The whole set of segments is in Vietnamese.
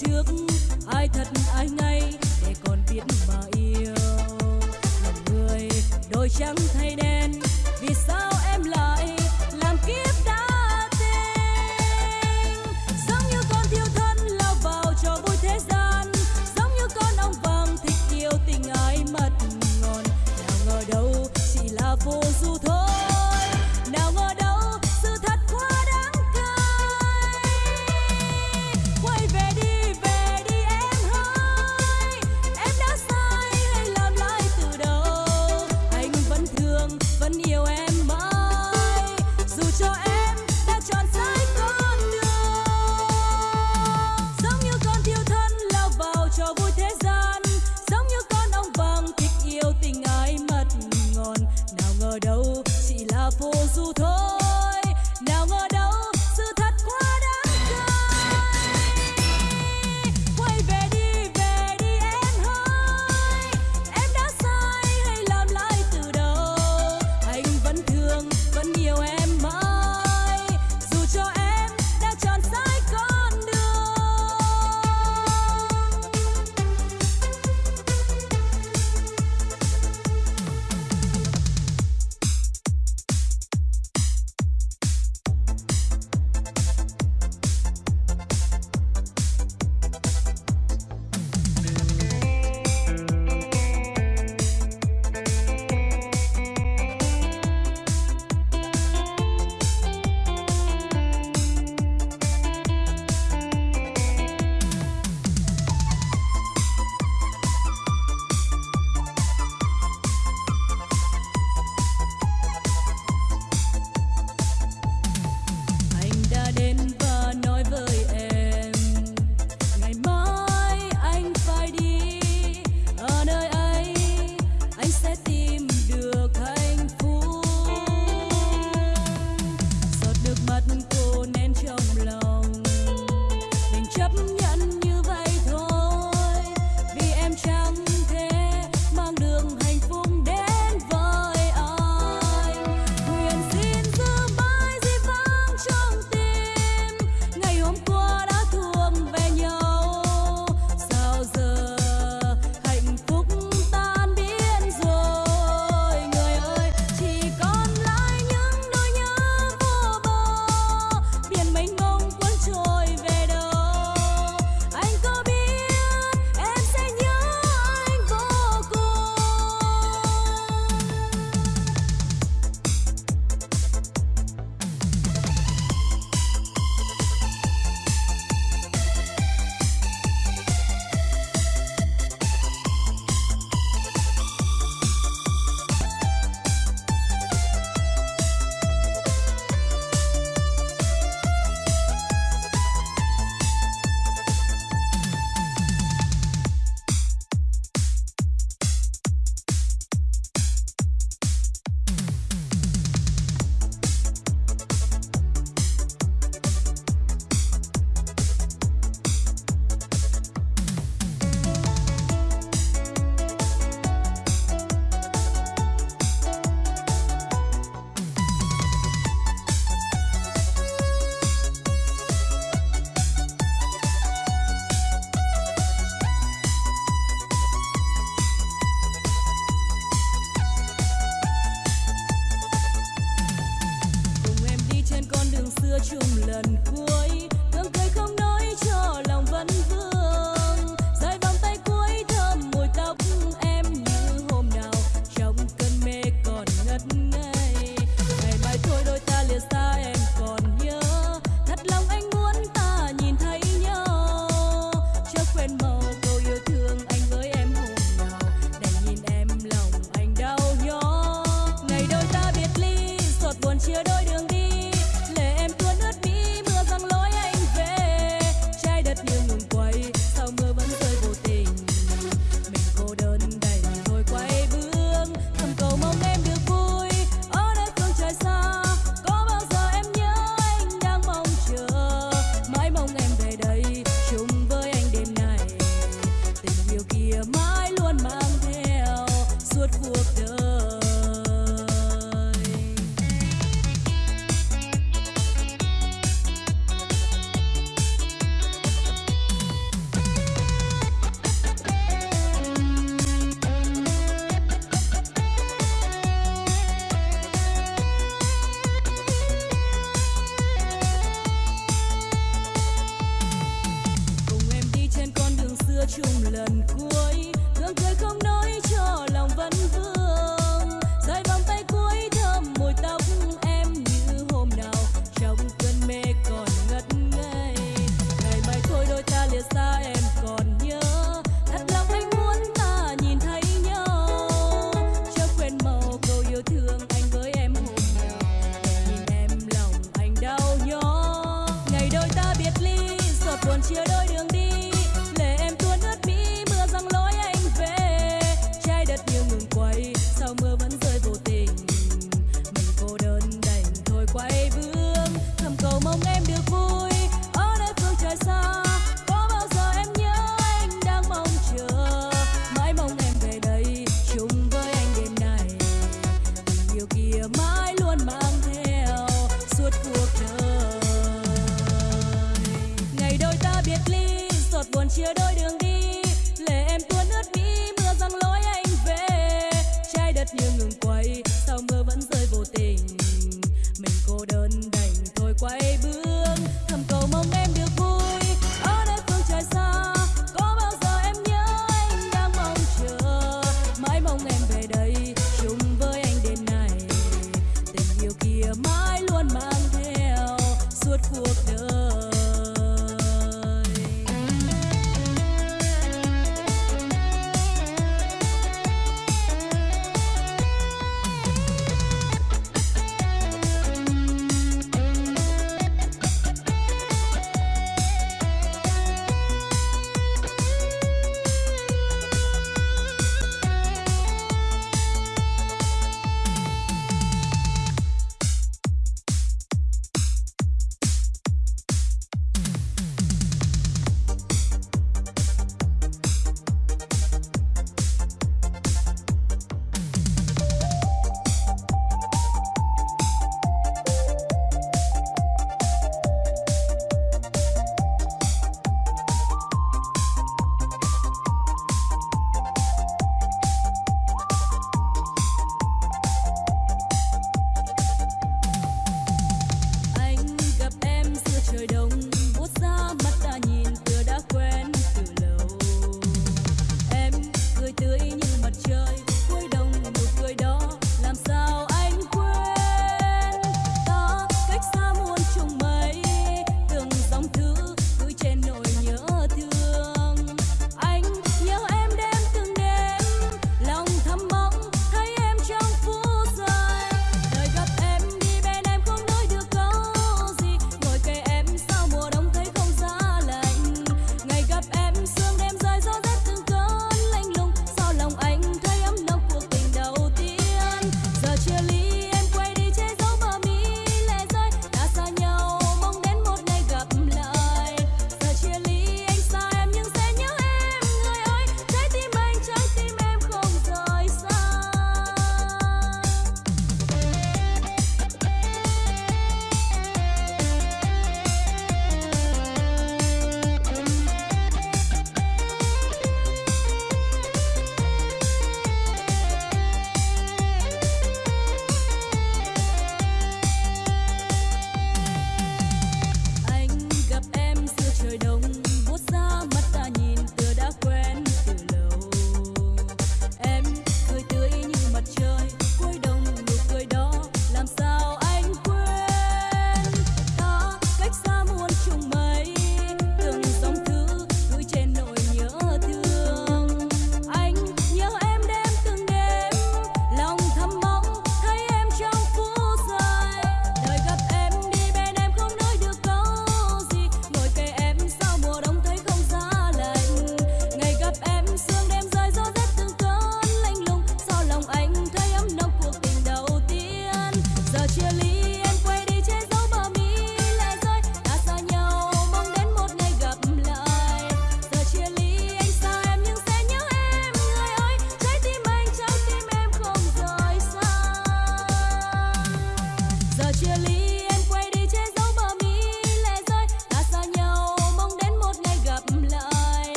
trước ai thật ai ngay?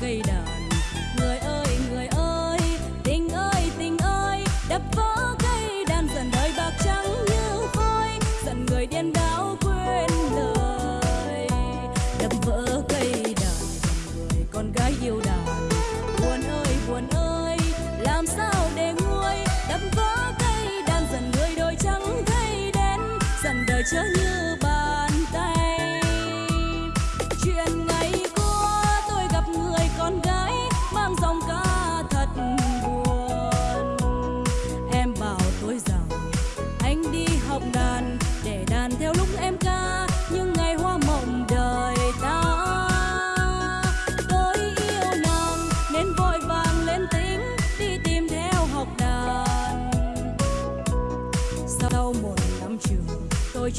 Cây đời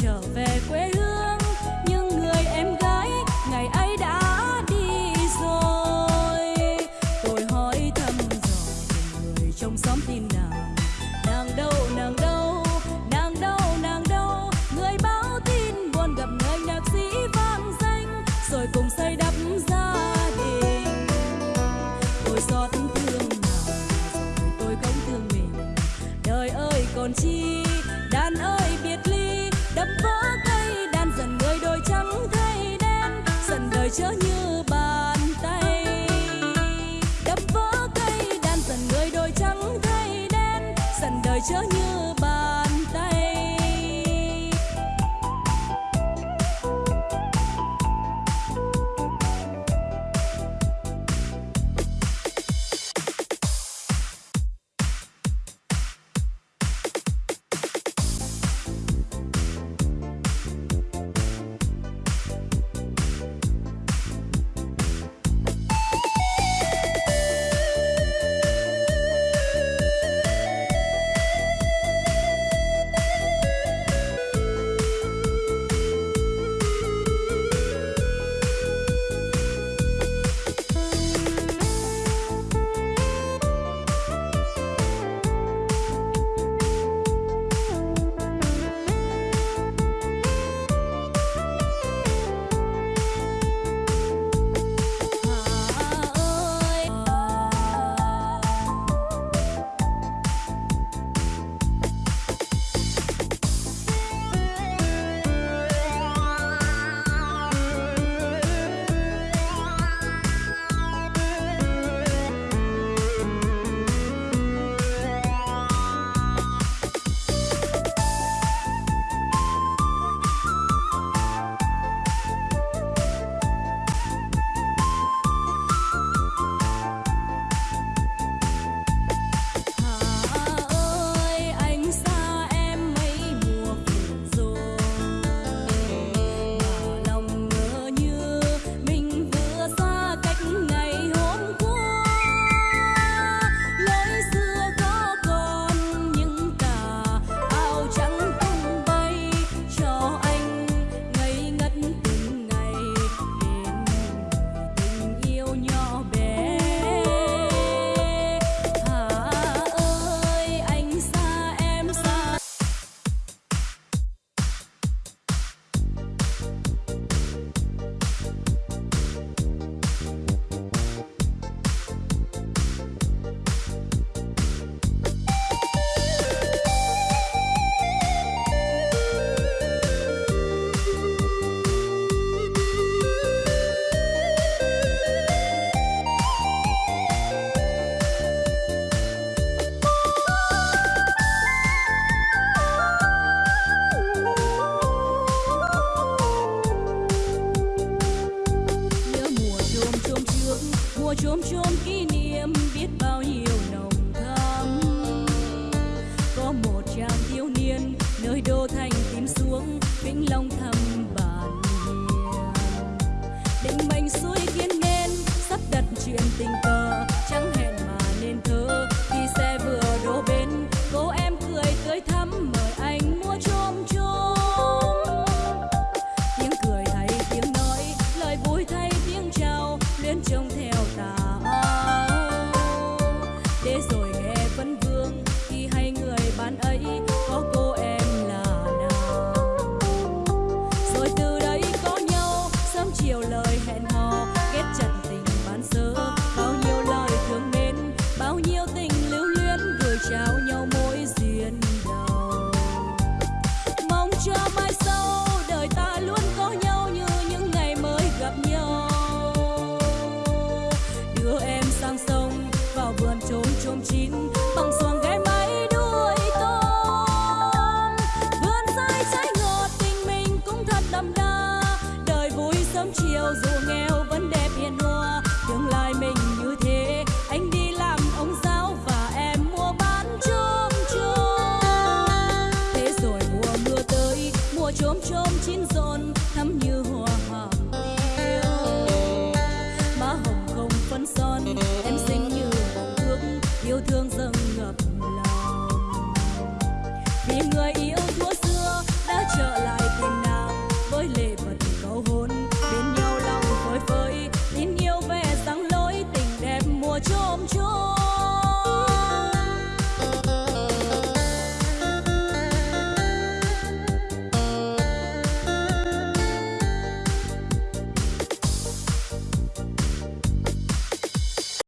酒杯归 canım.